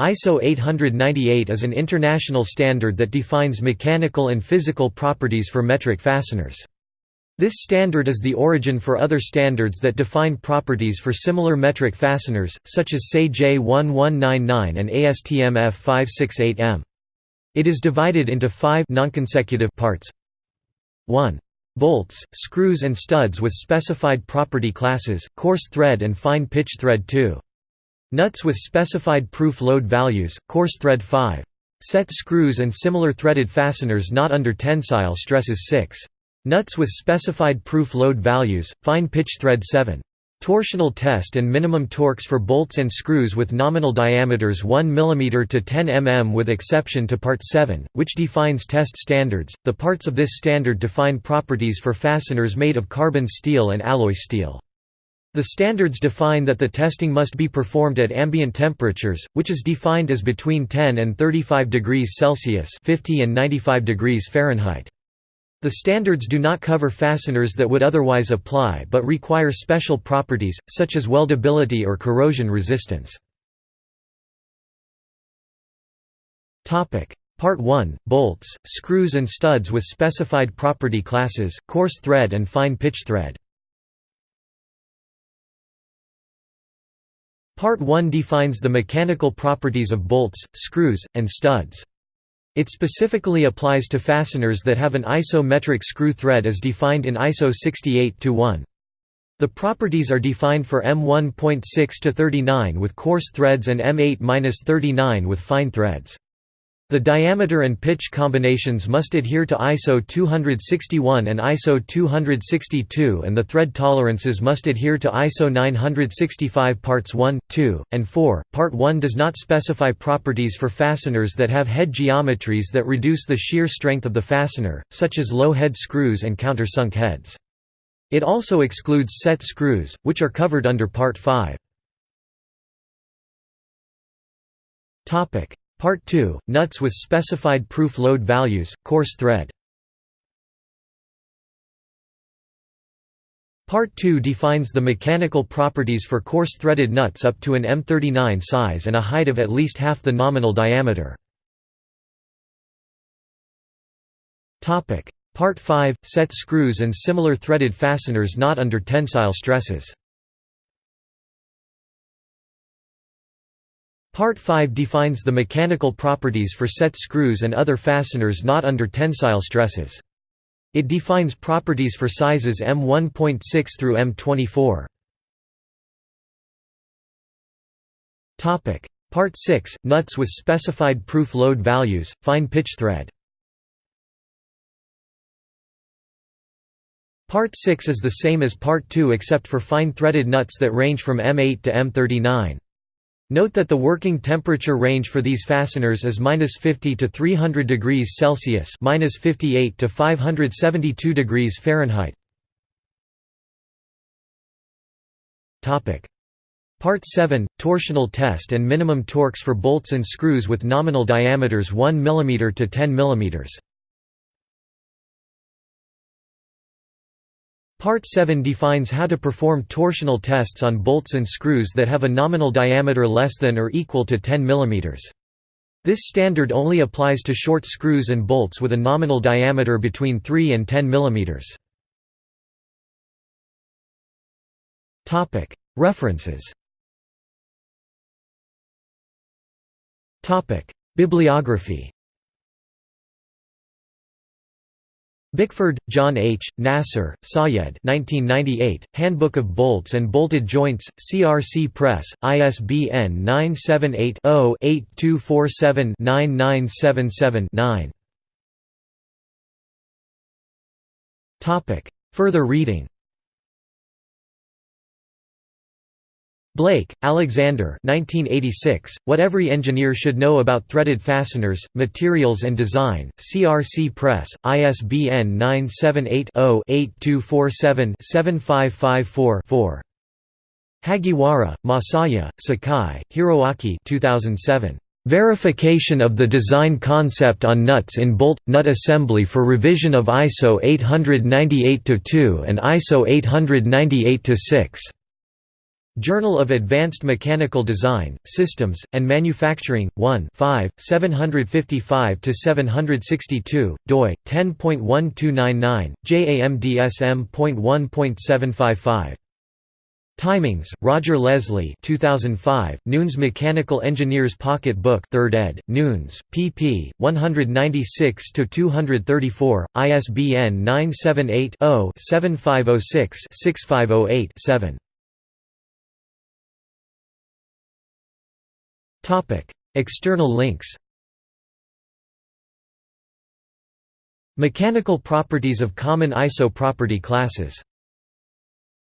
ISO 898 is an international standard that defines mechanical and physical properties for metric fasteners. This standard is the origin for other standards that define properties for similar metric fasteners, such as SAE J1199 and ASTM F568M. It is divided into five nonconsecutive parts 1. Bolts, screws and studs with specified property classes, coarse thread and fine pitch thread 2. Nuts with specified proof load values, coarse thread 5. Set screws and similar threaded fasteners not under tensile stresses 6. Nuts with specified proof load values, fine pitch thread 7. Torsional test and minimum torques for bolts and screws with nominal diameters 1 mm to 10 mm with exception to Part 7, which defines test standards. The parts of this standard define properties for fasteners made of carbon steel and alloy steel. The standards define that the testing must be performed at ambient temperatures, which is defined as between 10 and 35 degrees Celsius 50 and 95 degrees Fahrenheit. The standards do not cover fasteners that would otherwise apply but require special properties, such as weldability or corrosion resistance. Part 1 – Bolts, screws and studs with specified property classes, coarse thread and fine pitch thread Part 1 defines the mechanical properties of bolts, screws, and studs. It specifically applies to fasteners that have an ISO metric screw thread as defined in ISO 68-1. The properties are defined for M1.6-39 with coarse threads and M8-39 with fine threads. The diameter and pitch combinations must adhere to ISO 261 and ISO 262 and the thread tolerances must adhere to ISO 965 parts 1, 2, and 4. Part 1 does not specify properties for fasteners that have head geometries that reduce the shear strength of the fastener, such as low head screws and countersunk heads. It also excludes set screws, which are covered under Part 5. Part 2 – Nuts with specified proof load values, coarse thread. Part 2 defines the mechanical properties for coarse threaded nuts up to an M39 size and a height of at least half the nominal diameter. Part 5 – Set screws and similar threaded fasteners not under tensile stresses Part 5 defines the mechanical properties for set screws and other fasteners not under tensile stresses. It defines properties for sizes M1.6 through M24. Part 6 – Nuts with specified proof load values, fine pitch thread Part 6 is the same as Part 2 except for fine threaded nuts that range from M8 to M39. Note that the working temperature range for these fasteners is -50 to 300 degrees Celsius (-58 to 572 degrees Fahrenheit). Topic: Part 7: Torsional test and minimum torques for bolts and screws with nominal diameters 1 mm to 10 mm. Part 7 defines how to perform torsional tests on bolts and screws that have a nominal diameter less than or equal to 10 mm. This standard only applies to short screws and bolts with a nominal diameter between 3 and 10 mm. References Bibliography Bickford, John H., Nassar, Sayed 1998, Handbook of Bolts and Bolted Joints, CRC Press, ISBN 978-0-8247-9977-9 Further reading Blake, Alexander 1986, What Every Engineer Should Know About Threaded Fasteners, Materials and Design, CRC Press, ISBN 978-0-8247-7554-4. Hagiwara, Masaya, Sakai, Hiroaki 2007. Verification of the design concept on nuts in bolt nut assembly for revision of ISO 898-2 and ISO 898-6. Journal of Advanced Mechanical Design, Systems, and Manufacturing, 1 5, 755–762, doi, 10.1299, JAMDSM.1.755. Timings, Roger Leslie 2005, Newnes Mechanical Engineers Pocket Book 3rd ed., Newnes, pp. 196–234, ISBN 978-0-7506-6508-7. External links Mechanical properties of common ISO property classes